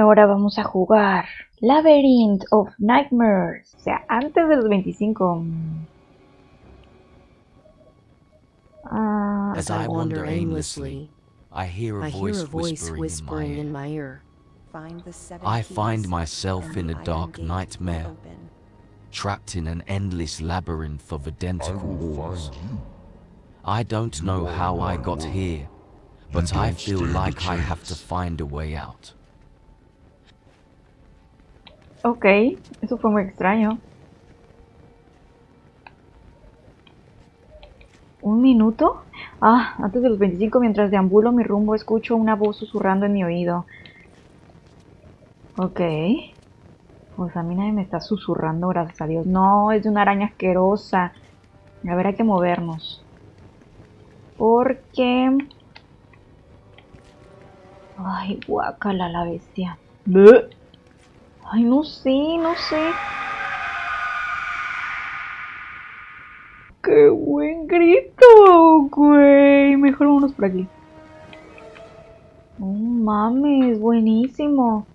Ahora vamos a jugar Labyrinth of Nightmares. O sea, antes de los 25. Ah, As I wander aimlessly, I hear a I hear voice a voice whispering whispering in in my ear. my ear. Find the seven I find myself in a dark nightmare, trapped in an endless labyrinth of identical walls. I don't know how I got here, but I feel like I have to find a way out. Ok, eso fue muy extraño. ¿Un minuto? Ah, antes de los 25, mientras deambulo mi rumbo, escucho una voz susurrando en mi oído. Ok. Pues a mí nadie me está susurrando, gracias a Dios. No, es de una araña asquerosa. A ver, hay que movernos. Porque... Ay, guácala la bestia. Ay, no sé, no sé. ¡Qué buen grito, güey! Mejor vámonos por aquí. No mames, buenísimo.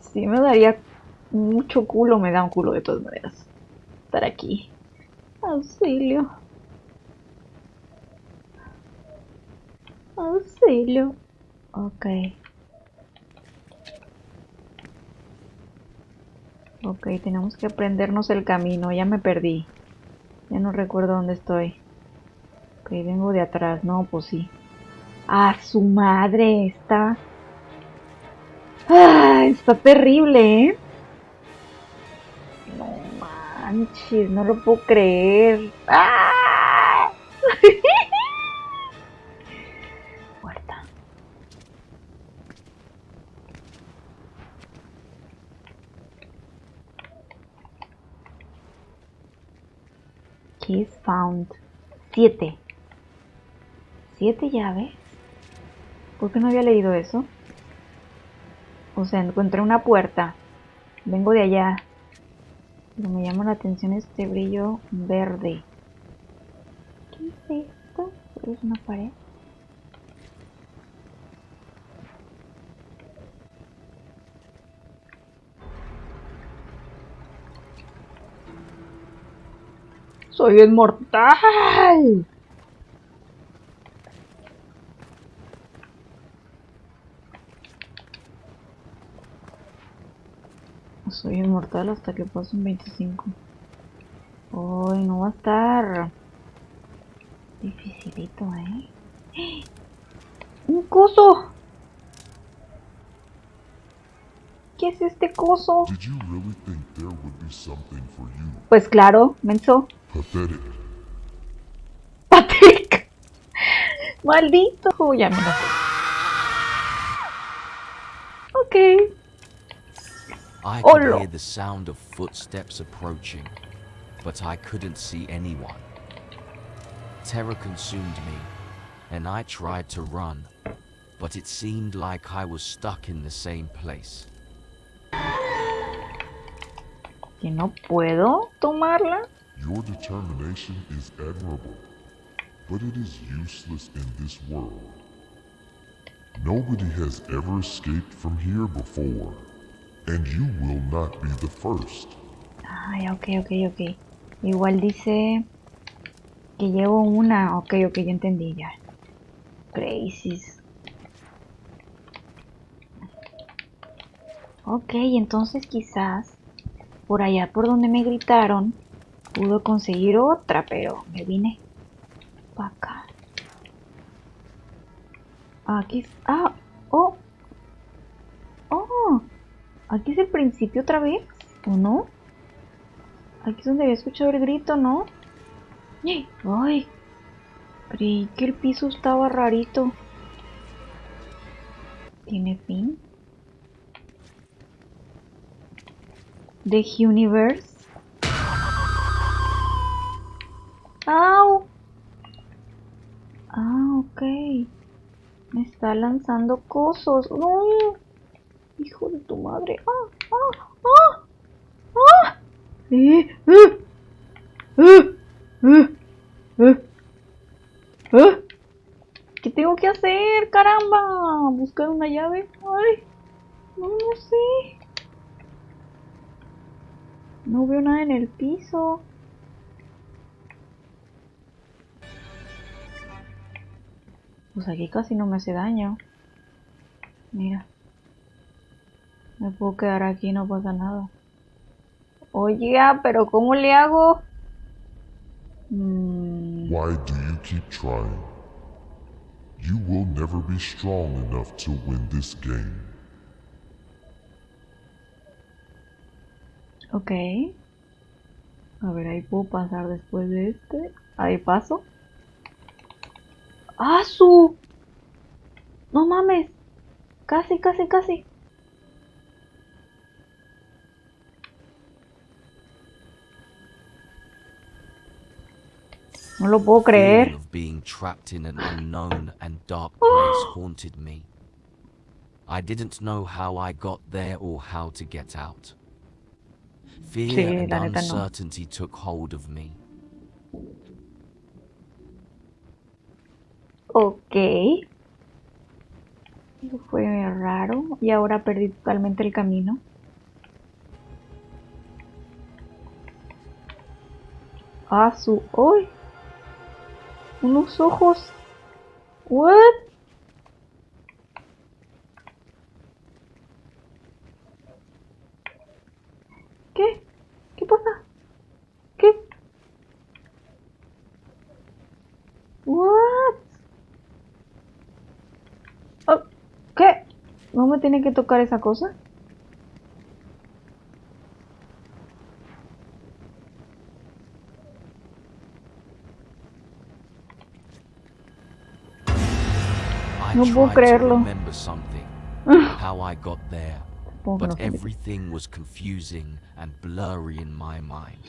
Sí me daría mucho culo, me da un culo de todas maneras. Estar aquí. Auxilio. Auxilio. Ok. Ok, tenemos que aprendernos el camino. Ya me perdí. Ya no recuerdo dónde estoy. Ok, vengo de atrás. No, pues sí. ¡Ah, su madre! Está... ¡Ah! Está terrible, ¿eh? No manches, no lo puedo creer. ¡Ah! Keys found. Siete. ¿Siete llaves? ¿Por qué no había leído eso? O sea, encontré una puerta. Vengo de allá. Pero me llama la atención este brillo verde. ¿Qué es esto? ¿Es una pared? ¡Soy inmortal! Soy inmortal hasta que pasen 25. Uy, no va a estar dificilito, ¿eh? ¡Un coso! ¿Qué es este coso? Did you really think there would be something for you? Pues claro, menso. Pathetic. ¡Patrick! ¡Maldito! Ya me lo sé. Ok. I Oh, could no. hear the sound of footsteps approaching, but I couldn't see anyone. Terror consumed me, and I tried to run, but it seemed like I was stuck in the same place. ¿Que no puedo tomarla? Your determination is admirable, but it is useless in this world. Nobody has ever escaped from here before, and you will not be the first. Ay, ok, ok, ok. Igual dice que llevo una. Ok, ok, ya entendí ya. Crazies. Ok, entonces quizás por allá por donde me gritaron pudo conseguir otra, pero me vine para acá. Aquí. es- Ah, oh. Oh. Aquí es el principio otra vez, ¿o no? Aquí es donde había escuchado el grito, ¿no? ¡Ay! Creí que el piso estaba rarito. ¿Tiene fin? The Universe. ¡Au! Ah, ok. Me está lanzando cosos. ¡No! Hijo de tu madre. ¡Ah! ¡Ah! ¡Ah! ¡Ah! ¡Eh! ¡Eh! ¡Eh! ¡Eh! ¡Eh! ¡Eh! ¿Qué tengo que hacer? ¡Caramba! ¿Buscar una llave? ¡Ay! No, no sé. No veo nada en el piso. Pues aquí casi no me hace daño. Mira. Me puedo quedar aquí, no pasa nada. Oye, ah, pero ¿cómo le hago? Mm, Why do you keep trying? You will never be strong enough to win this game. Ok. A ver, ahí puedo pasar después de este. Ahí paso. ¡Ah, su! No mames. Casi, casi, casi. No lo puedo creer. of being trapped in an unknown and dark place haunted me. I didn't know how I got there or how to get out. Fear Sí, and neta no. uncertainty took hold of me. Ok. Eso fue raro. Y ahora perdí totalmente el camino. Ah, su... ¡Uy! Unos ojos. What? Me tiene que tocar esa cosa? No puedo creerlo. remember something, how I got there, Supongo que no but everything was confusing and blurry in my mind.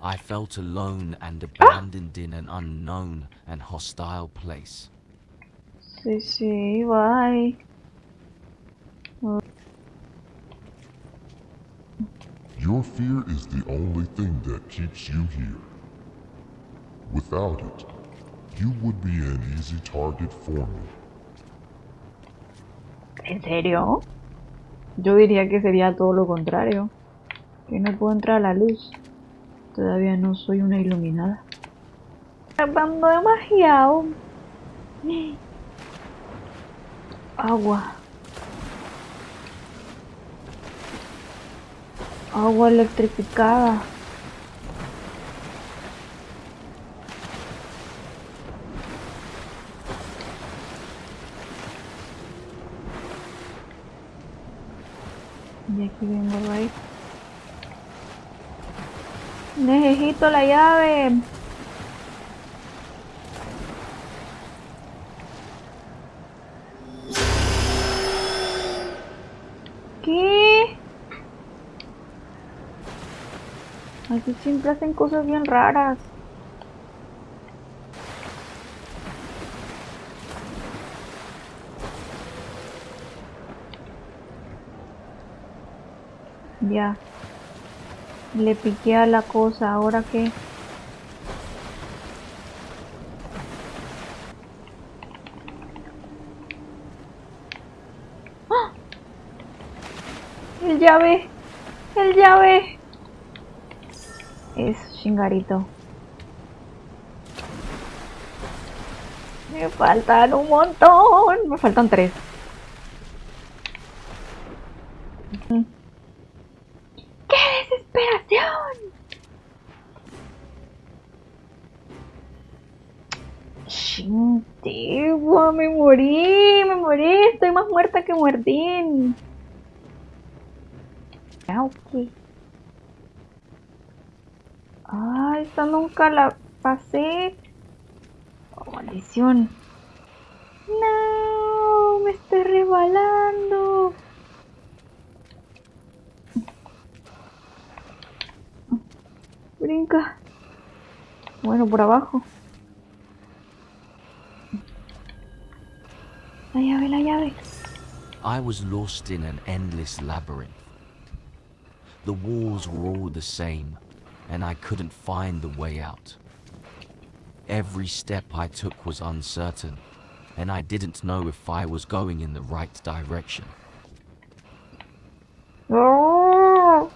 I felt alone and ah! abandoned in an unknown and hostile place. Sí, sí, bye. Your fear is the only thing that keeps you here. Without it, you would be an easy target for me. ¿En serio? Yo diría que sería todo lo contrario. Que no puedo entrar a la luz. Todavía no soy una iluminada. Tardando demasiado. Agua. Agua electrificada. Y aquí vengo right. Necesito la llave. ¿Qué? Aquí siempre hacen cosas bien raras. Ya. Le piqué a la cosa, ¿ahora qué? ¡Ah! El llave. El llave. Es chingarito. Me faltan un montón. Me faltan tres. Ujú. ¡Qué desesperación! Chintigua, me morí, me morí, estoy más muerta que muertín. Ah, ok. Ah, esta nunca la pasé. Oh, maldición. No, me estoy rebalando. Brinca. Bueno, por abajo. La llave, la llave. I was lost in an endless labyrinth. The walls were all the same, and I couldn't find the way out. every step I took was uncertain, and I didn't know if I was going in the right direction. ¡Oh!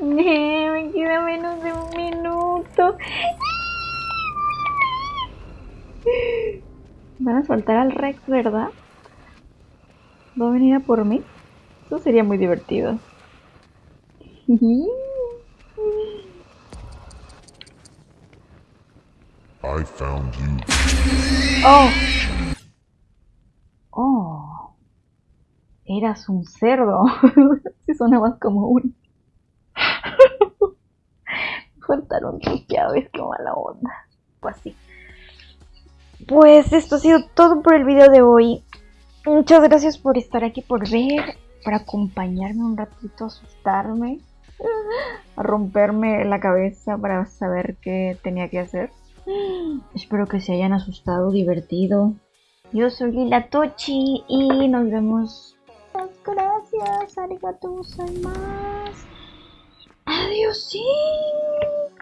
me queda menos de un. Van a soltar al Rex, ¿verdad? ¿Va a venir a por mí? Eso sería muy divertido. I found you. Oh. Oh. Eras un cerdo. Si sonabas como un. Faltaron tus llaves, qué mala onda. Pues así. Pues esto ha sido todo por el video de hoy. Muchas gracias por estar aquí, por ver, por acompañarme un ratito, asustarme, a romperme la cabeza para saber qué tenía que hacer. Espero que se hayan asustado, divertido. Yo soy Lila Tochi y nos vemos. Muchas gracias, arigato más. Adiós, sí.